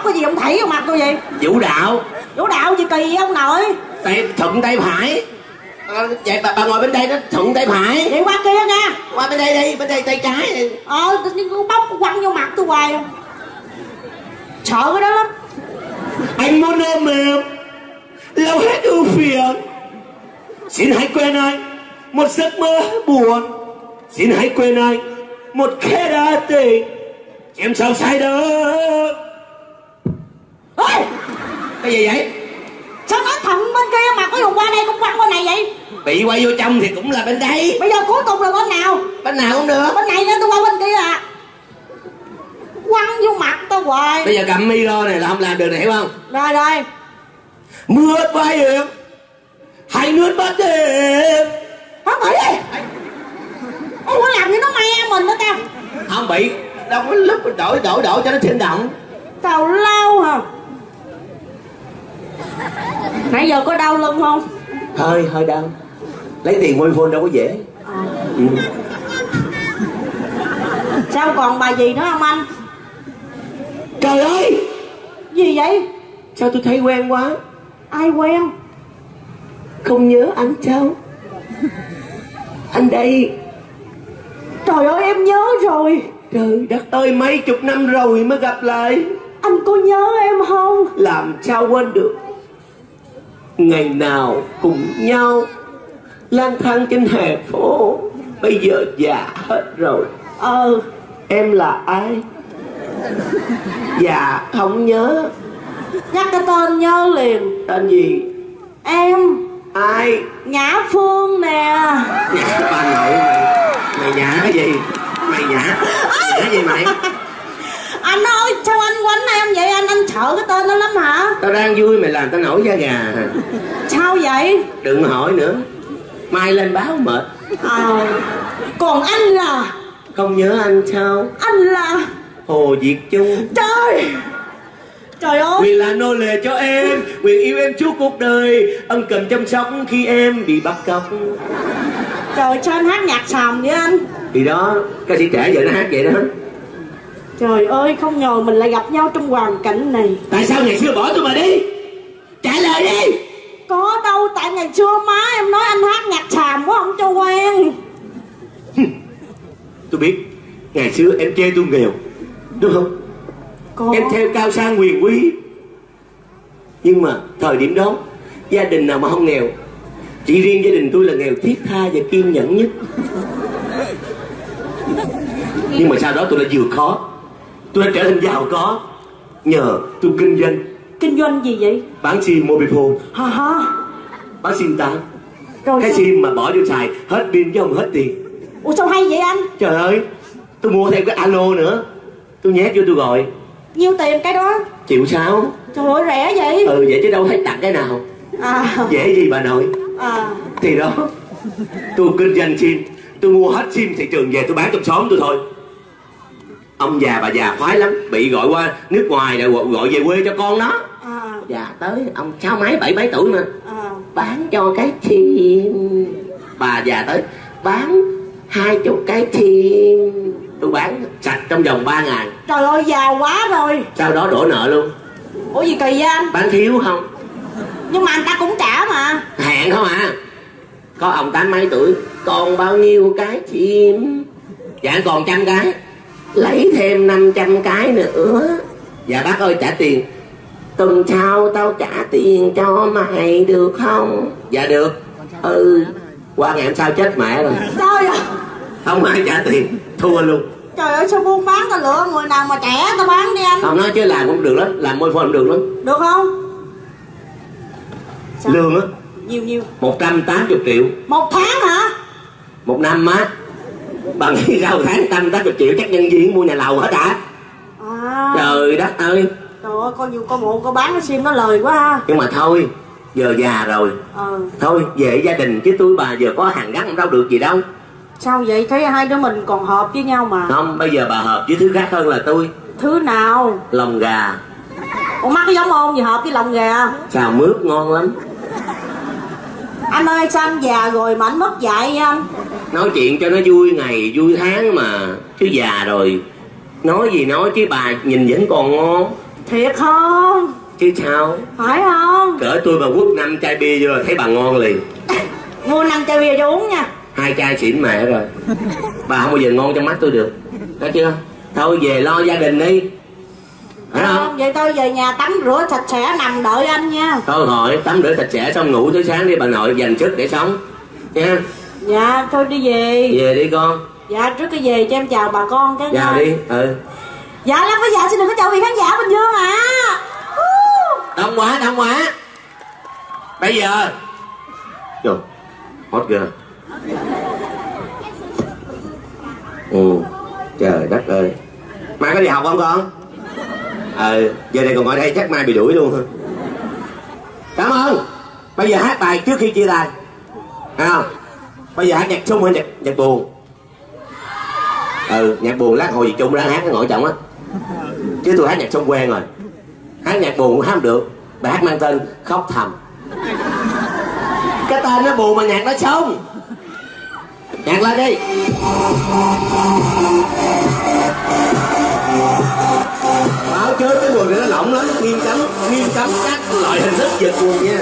bắt cái gì ông thảy vào mặt tôi vậy? Vũ đạo. Vũ đạo gì kỳ vậy ông nội? Tay thuận tay phải. Ờ, vậy bà, bà ngồi bên đây đó thuận tay phải. Vậy qua kia nha. Qua bên đây đi bên đây tay trái đi. Ờ tự nhiên con bóc quăng vô mặt tôi hoài. À. Sợ cái đó lắm. Anh muốn ôm em lau hết ưu phiền. Xin hãy quên anh một giấc mơ buồn. Xin hãy quên anh một khẽ đa tình. Em sao sai Ôi cái gì vậy? Sao nói thằng bên kia mà có dùng qua đây cũng quăng bên này vậy? Bị quay vô trong thì cũng là bên đây Bây giờ cuối cùng là bên nào? Bên nào cũng được. Bên này nữa tôi qua bên kia à. Quăng vô mặt tôi hoài. Bây giờ cầm micro này là không làm được này hiểu không? Rồi rồi. Mưa vai em hãy nước mắt em Hết thảy đi Em có làm như nó me mình nữa tao không bị. Đâu có lúc đổi đổi đổi cho nó sinh động. Tào lao hả Nãy giờ có đau lưng không? Hơi hơi đau. Lấy tiền môi phone đâu có dễ. Ừ. Sao còn bà gì nữa không anh? Trời ơi! Gì vậy? Sao tôi thấy quen quá? Ai quen? Không nhớ anh sao? Anh đây. Trời ơi em nhớ rồi. Trời đất ơi mấy chục năm rồi mới gặp lại. Anh có nhớ em không? Làm sao quên được ngày nào cùng nhau. Lang thang trên hè phố bây giờ già hết rồi. Ờ. Em là ai? Dạ không nhớ. Nhắc cái tên nhớ liền. Tên gì? Em. Ai? Nhã Phương nè. Nhã bà nội mày. Mày nhã cái gì? Mày nhã. Nhã gì mày Anh ơi sao anh quánh em vậy? Anh Anh sợ cái tên đó lắm hả? Tao đang vui mày làm tao nổi da gà. Sao vậy? Đừng hỏi nữa. Mai lên báo mệt. Ờ Còn anh là? Không nhớ anh sao? Anh là? Hồ việt trung. Trời! Trời ơi! Quyền là nô lệ cho em. Quyền yêu em suốt cuộc đời. Ân cần chăm sóc khi em bị bắt cóc. Trời sao anh hát nhạc sàm vậy anh? Thì đó Ca sĩ trẻ giờ nó hát vậy đó Trời ơi không ngờ mình lại gặp nhau trong hoàn cảnh này. Tại sao ngày xưa bỏ tôi mà đi? Trả lời đi. Có đâu tại ngày xưa má em nói anh hát nhạc sàm quá không cho quen. Tôi biết Ngày xưa em chê tôi nghèo Đúng không? Có. Em theo cao sang quyền quý. Nhưng mà thời điểm đó Gia đình nào mà không nghèo Chỉ riêng gia đình tôi là nghèo thiết tha và kiên nhẫn nhất. Nhưng mà sau đó tôi đã vượt khó Tôi đã trở thành giàu có. Nhờ tôi kinh doanh. Kinh doanh gì vậy? Bán sim mobile phone. Hả hả Bán sim tán. Rồi Cái sao? sim mà bỏ vô xài Hết pin chứ không hết tiền. Ủa sao hay vậy anh? Trời ơi Tôi mua thêm cái alo nữa. Tôi nhét vô tôi gọi. Nhiêu tiền cái đó? Triệu sáu. Trời ơi rẻ vậy. Ừ vậy chứ đâu thấy tặng cái nào. À. Dễ gì bà nội? À. Thì đó Tôi kinh doanh sim. Tôi mua hết sim thị trường về tôi bán trong xóm tôi thôi Ông già bà già khoái lắm Bị gọi qua nước ngoài rồi gọi, về quê cho con nó À. Dạ tới ông sáu mấy bảy mấy tuổi mà. À. Bán cho cái sim Bà già tới Bán hai chục cái sim Tôi bán sạch trong vòng 3 ngày Trời ơi giàu quá rồi. Sau đó đổ nợ luôn. Ủa gì kỳ vậy anh? Bán thiếu không? Nhưng mà anh ta cũng trả mà. Hẹn không à? Có ông tám mấy tuổi còn bao nhiêu cái chim? Dạ còn trăm cái lấy thêm 500 cái nữa. Dạ bác ơi trả tiền. Tuần sau tao trả tiền cho mày được không? Dạ được. Ừ. Qua ngày hôm sau chết mẹ rồi. Sao vậy? Không ai trả tiền. Thua luôn. Trời ơi sao buôn bán tao lựa người nào mà trẻ tao bán đi anh? Ông nói chứ làm cũng được lắm làm môi phone cũng được lắm. Được không? Sao? lương á. Nhiều nhiều. 180 triệu. Một tháng hả? Một năm á bằng nghĩ sao tháng trăm tám chục triệu chắc nhân viên mua nhà lầu hết à À. Trời đất ơi. Trời ơi coi nhiều coi bộ coi bán cái sim nó lời quá ha. Nhưng mà thôi giờ già rồi. Ờ thôi về gia đình chứ tôi bà giờ có hàng gắn đâu được gì đâu. Sao vậy? Thấy hai đứa mình còn hợp với nhau mà. Không bây giờ bà hợp với thứ khác hơn là tôi. Thứ nào? Lòng gà. Ủa mắt cái giống ôn gì hợp với lòng gà? Xào mướp ngon lắm Anh ơi sao anh già rồi mà anh mất dạy anh? Nói chuyện cho nó vui ngày vui tháng mà. Chứ già rồi. Nói gì nói chứ bà nhìn vẫn còn ngon. Thiệt không? Chứ sao? Phải không? Cỡ tôi mà quất năm chai bia vô là thấy bà ngon liền. Mua năm chai bia cho uống nha. Hai chai xỉn mẹ rồi. Bà không bao giờ ngon trong mắt tôi được. Nói chưa? Thôi về lo gia đình đi phải không Không, Vậy tôi về nhà tắm rửa sạch sẽ nằm đợi anh nha. Thôi hỏi tắm rửa sạch sẽ xong ngủ tới sáng đi bà nội dành sức để sống. Nha. Dạ thôi đi về. Về đi con. Dạ trước khi về cho em chào bà con cái vào đi ừ. Dạ lắm có dạ xin đừng có chào vị khán giả Bình Dương ạ à. đông quá đông quá. Bây giờ. Trời, hot ghê. Ừ trời đất ơi. Mai có đi học không con ờ giờ này còn ngồi đây chắc mai bị đuổi luôn hả? cảm ơn. Bây giờ hát bài trước khi chia tay. À, bây giờ hát nhạc sung hay nhạc nhạc buồn? Ừ nhạc buồn lát hồi gì chung ra hát cái ngồi trọng á. Chứ tôi hát nhạc sông quen rồi. Hát nhạc buồn cũng hát không được. Bài hát mang tên khóc thầm. Cái tên nó buồn mà nhạc nó sống nhạc lên đi chơi chớ cái quần này nó lỏng lắm, nghiêm cấm nghiêm cấm các loại hình thức giật quần nha.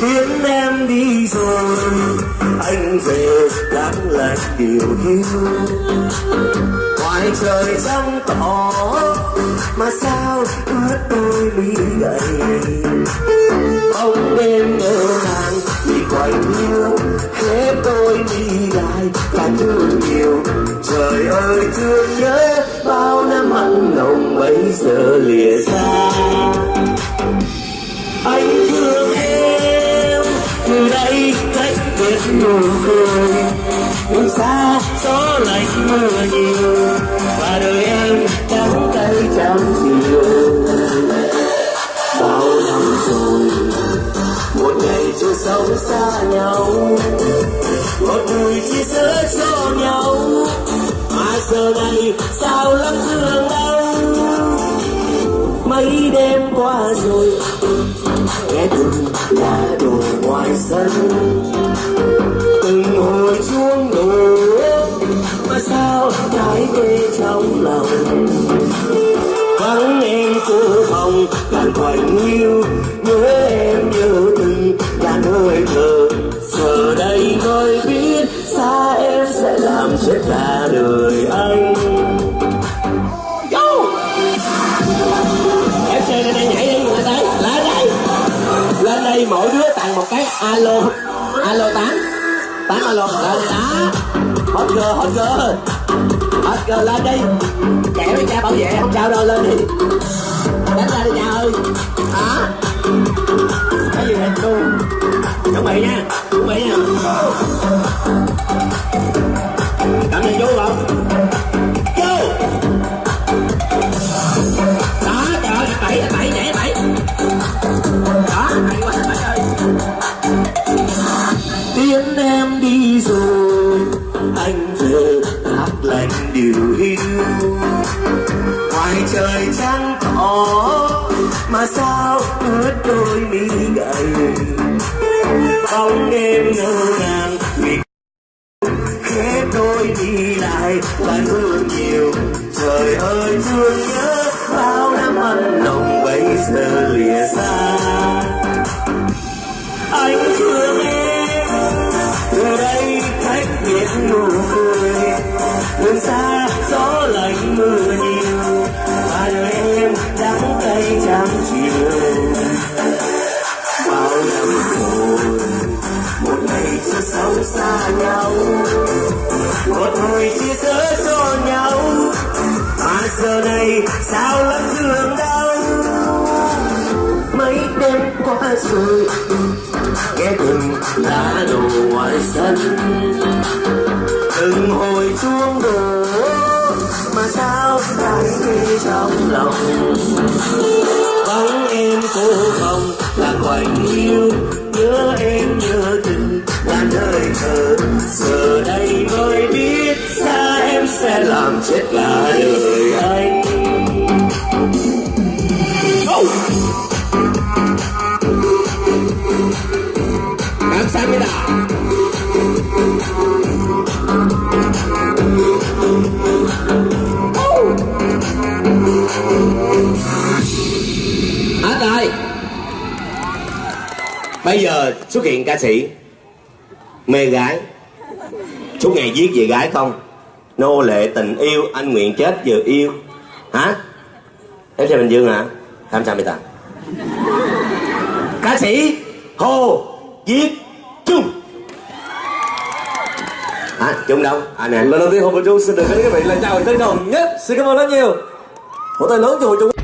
Khiến em đi rồi, Anh về lắng lại điều hiu. Ngoài trời trong tỏ, Mà sao ướt tôi mi gầy? Bóng đêm ngỡ ngàng Vì quạnh hiu Khép tôi đi dài Cả thương nhiều Trời ơi, thương nhớ Bao năm mặn nồng bây giờ lìa xa. Anh thương em từ đây cách biệt nụ cười. Đường xa, gió lạnh mưa nhiều. Và đời em đắng cay chẳng chiều bao năm rồi, một ngày chưa sống xa nhau. Một người chia sẻ cho nhau. Mà giờ này, sao lắm thương đau? Mấy đêm qua rồi, nghe từng lá đổ ngoài sân. Từng hồi chuông đổ mà sao trái tê trong lòng? Vắng em cô phòng càng quạnh hiu nhớ em nhớ từng là hơi thở giờ đây tôi biết, xa em sẽ làm chết cả đời anh. Lên đây mỗi đứa tặng một cái alo. Alo tám. Tám alo. Lên đó. Hot girl hot girl hot girl lên đi. Kẹo với cha bảo vệ. Không sao đâu lên đi. Đánh ra đi cha ơi. Hả? Cái gì vậy? Tu chuẩn bị nha. Chuẩn bị nha. Cảm ơn chú không? Mà sao ướt đôi mi gầy. Bóng đêm ngơ ngàng nghe từng lá đổ ngoài sân. Từng hồi chuông đổ, mà sao lại đi trong lòng? Bóng em cô phòng là quạnh hiu, nhớ em nhớ từng là nơi thờ. Giờ đây mới biết xa em sẽ làm chết cả đời anh. Bây giờ xuất hiện ca sĩ Mê gái. Suốt ngày viết về gái không? Nô lệ tình yêu, Anh nguyện chết vừa yêu. Hả? Em xem Bình Dương hả? Tham sao ta Ca sĩ Hồ Viết chung À chung đâu. Anh nè. Lần đầu tiên hồ và Trung xin được với các vị là chào tân đồng nhất Xin cảm ơn rất nhiều. Một tay lớn cho hội chung